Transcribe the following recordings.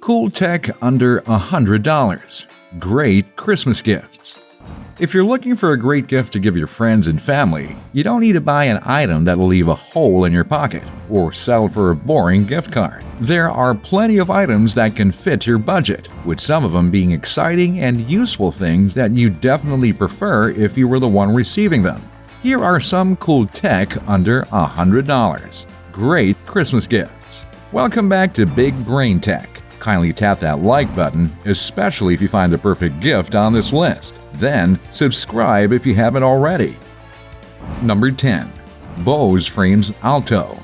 Cool tech under $100. Great Christmas gifts. If you're looking for a great gift to give your friends and family, you don't need to buy an item that'll leave a hole in your pocket or sell for a boring gift card. There are plenty of items that can fit your budget, with some of them being exciting and useful things that you definitely prefer if you were the one receiving them. Here are some cool tech under $100. Great Christmas gifts. Welcome back to Big Brain Tech kindly tap that like button, especially if you find the perfect gift on this list. Then, subscribe if you haven't already. Number 10. Bose Frames Alto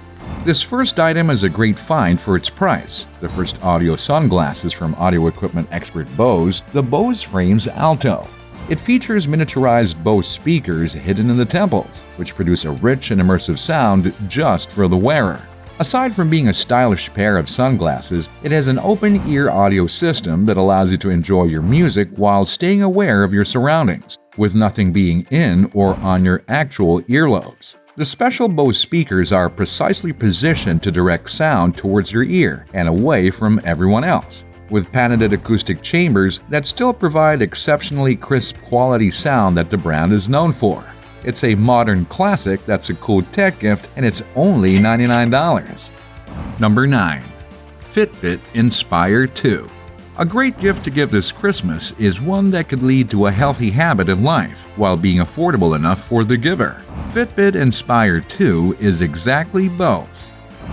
this first item is a great find for its price. The first audio sunglasses from audio equipment expert Bose, the Bose Frames Alto. It features miniaturized Bose speakers hidden in the temples, which produce a rich and immersive sound just for the wearer. Aside from being a stylish pair of sunglasses, it has an open-ear audio system that allows you to enjoy your music while staying aware of your surroundings, with nothing being in or on your actual earlobes. The special Bose speakers are precisely positioned to direct sound towards your ear and away from everyone else, with patented acoustic chambers that still provide exceptionally crisp quality sound that the brand is known for. It's a modern classic that's a cool tech gift and it's only $99. Number 9. Fitbit Inspire 2 a great gift to give this Christmas is one that could lead to a healthy habit in life while being affordable enough for the giver. Fitbit Inspire 2 is exactly both.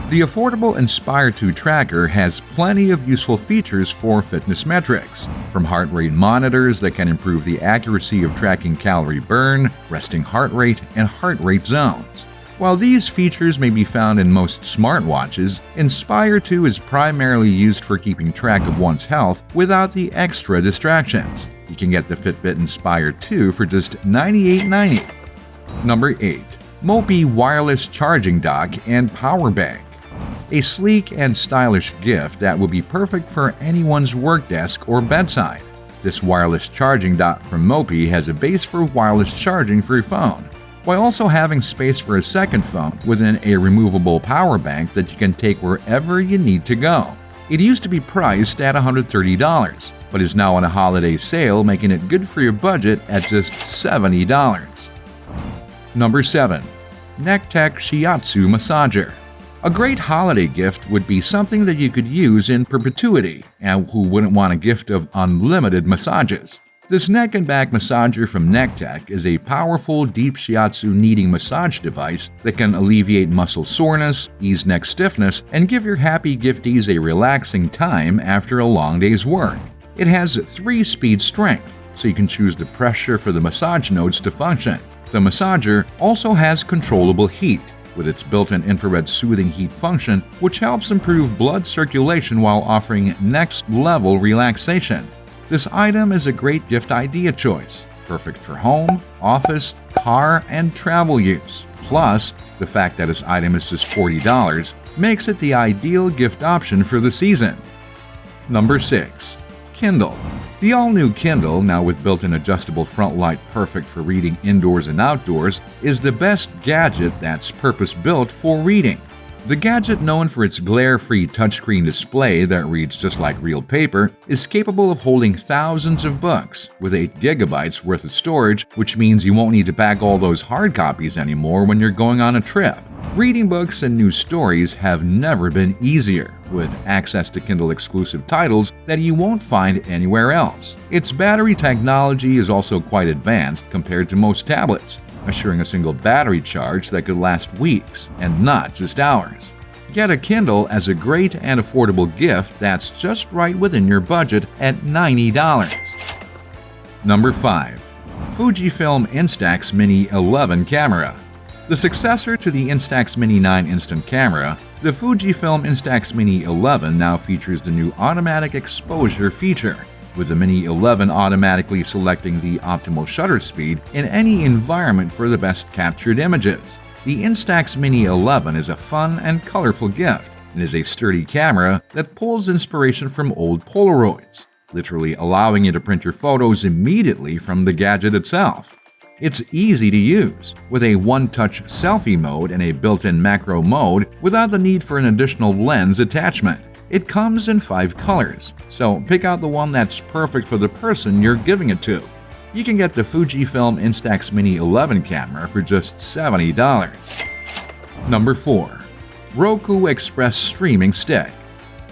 The affordable Inspire 2 tracker has plenty of useful features for fitness metrics, from heart rate monitors that can improve the accuracy of tracking calorie burn, resting heart rate, and heart rate zones. While these features may be found in most smartwatches, Inspire 2 is primarily used for keeping track of one's health without the extra distractions. You can get the Fitbit Inspire 2 for just $98.90. Number 8. Mophie Wireless Charging Dock and Power Bank a sleek and stylish gift that will be perfect for anyone's work desk or bedside. This wireless charging dock from Mophie has a base for wireless charging for your phone, while also having space for a second phone within a removable power bank that you can take wherever you need to go. It used to be priced at $130, but is now on a holiday sale, making it good for your budget at just $70. Number 7. Nekteck Shiatsu Massager a great holiday gift would be something that you could use in perpetuity, and who wouldn't want a gift of unlimited massages? This neck and back massager from Nekteck is a powerful deep shiatsu kneading massage device that can alleviate muscle soreness, ease neck stiffness, and give your happy gifties a relaxing time after a long day's work. It has 3-speed strength, so you can choose the pressure for the massage nodes to function. The massager also has controllable heat, with its built-in infrared soothing heat function, which helps improve blood circulation while offering next-level relaxation. This item is a great gift idea choice, perfect for home, office, car, and travel use. Plus, the fact that this item is just $40 makes it the ideal gift option for the season. Number 6. Kindle the all-new Kindle, now with built-in adjustable front light perfect for reading indoors and outdoors, is the best gadget that's purpose-built for reading. The gadget, known for its glare-free touchscreen display that reads just like real paper, is capable of holding thousands of books, with 8 gigabytes worth of storage, which means you won't need to pack all those hard copies anymore when you're going on a trip. Reading books and new stories have never been easier, with access to Kindle exclusive titles that you won't find anywhere else. Its battery technology is also quite advanced compared to most tablets, assuring a single battery charge that could last weeks and not just hours. Get a Kindle as a great and affordable gift that's just right within your budget at $90. Number 5. Fujifilm Instax Mini 11 Camera the successor to the Instax Mini 9 instant camera, the Fujifilm Instax Mini 11 now features the new automatic exposure feature, with the Mini 11 automatically selecting the optimal shutter speed in any environment for the best captured images. The Instax Mini 11 is a fun and colorful gift and is a sturdy camera that pulls inspiration from old Polaroids, literally allowing you to print your photos immediately from the gadget itself. It's easy to use, with a one-touch selfie mode and a built-in macro mode without the need for an additional lens attachment. It comes in five colors, so pick out the one that's perfect for the person you're giving it to. You can get the Fujifilm Instax Mini 11 camera for just $70. Number 4. Roku Express Streaming Stick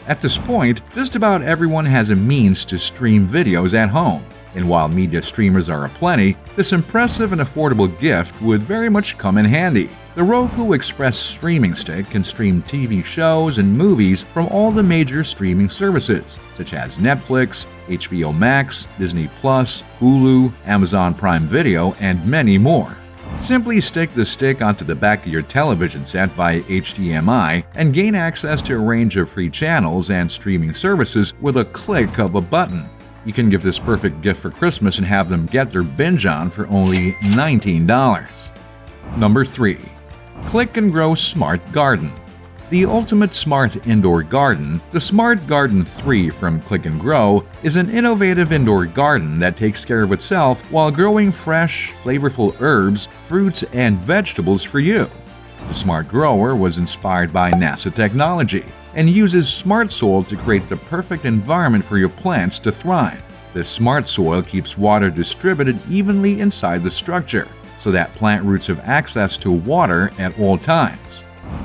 At this point, just about everyone has a means to stream videos at home, and while media streamers are aplenty, this impressive and affordable gift would very much come in handy. The Roku Express streaming stick can stream TV shows and movies from all the major streaming services, such as Netflix, HBO Max, Disney Plus, Hulu, Amazon Prime Video, and many more. Simply stick the stick onto the back of your television set via HDMI and gain access to a range of free channels and streaming services with a click of a button. You can give this perfect gift for Christmas and have them get their binge on for only $19. Number 3. Click and Grow Smart Garden. The ultimate smart indoor garden, the Smart Garden 3 from Click and Grow is an innovative indoor garden that takes care of itself while growing fresh, flavorful herbs, fruits, and vegetables for you. The Smart Grower was inspired by NASA technology and uses smart soil to create the perfect environment for your plants to thrive. This smart soil keeps water distributed evenly inside the structure, so that plant roots have access to water at all times.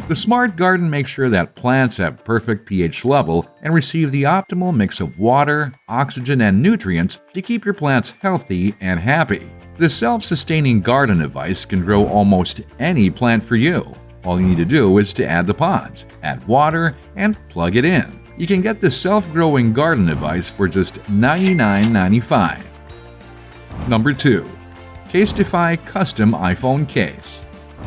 The Smart Garden makes sure that plants have perfect pH level and receive the optimal mix of water, oxygen, and nutrients to keep your plants healthy and happy. This self-sustaining garden device can grow almost any plant for you. All you need to do is to add the pods, add water, and plug it in. You can get this self-growing garden device for just $99.95. Number 2. Casetify Custom iPhone Case.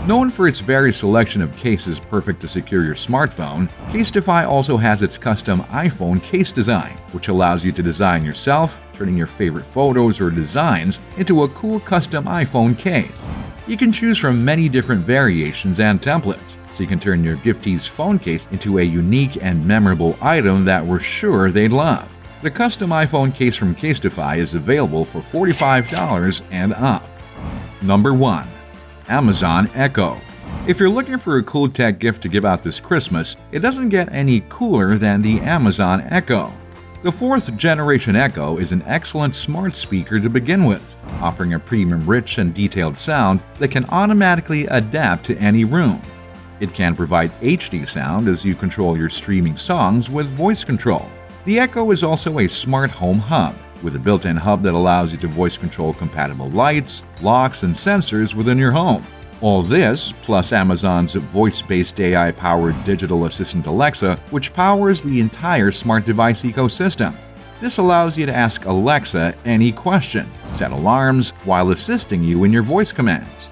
Known for its varied selection of cases perfect to secure your smartphone, Casetify also has its custom iPhone case design, which allows you to design yourself, turning your favorite photos or designs into a cool custom iPhone case. You can choose from many different variations and templates, so you can turn your giftee's phone case into a unique and memorable item that we're sure they'd love. The custom iPhone case from Casetify is available for $45 and up. Number 1. Amazon Echo If you're looking for a cool tech gift to give out this Christmas, it doesn't get any cooler than the Amazon Echo. The fourth generation Echo is an excellent smart speaker to begin with, offering a premium rich and detailed sound that can automatically adapt to any room. It can provide HD sound as you control your streaming songs with voice control. The Echo is also a smart home hub, with a built-in hub that allows you to voice control compatible lights, locks, and sensors within your home. All this, plus Amazon's voice-based AI-powered digital assistant Alexa, which powers the entire smart device ecosystem. This allows you to ask Alexa any question, set alarms, while assisting you in your voice commands.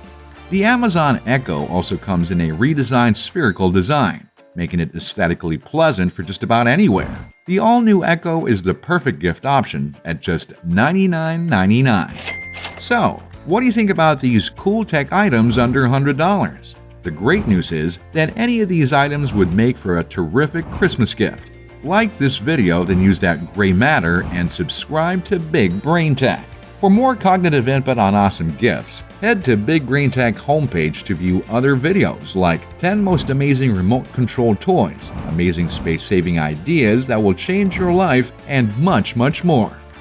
The Amazon Echo also comes in a redesigned spherical design, making it aesthetically pleasant for just about anywhere. The all-new Echo is the perfect gift option at just $99.99. So, what do you think about these cool tech items under $100? The great news is that any of these items would make for a terrific Christmas gift. Like this video, then use that gray matter and subscribe to Big Brain Tech. For more cognitive input on awesome gifts, head to Big Brain Tech homepage to view other videos like 10 most amazing remote controlled toys, amazing space saving ideas that will change your life, and much, much more.